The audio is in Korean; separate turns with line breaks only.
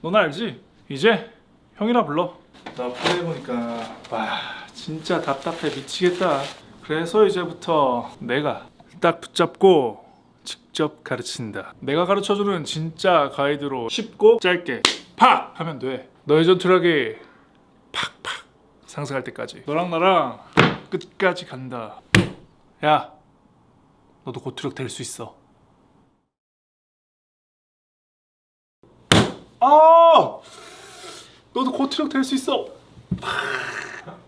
넌 알지? 이제 형이라 불러. 나 플레이해보니까. 와 진짜 답답해. 미치겠다. 그래서 이제부터 내가 딱 붙잡고 직접 가르친다. 내가 가르쳐주는 진짜 가이드로 쉽고 짧게 팍 하면 돼. 너의 전투력이 팍팍 상승할 때까지. 너랑 나랑 끝까지 간다. 야 너도 고투력 될 수 있어 아! 너도 고투력 될 수 있어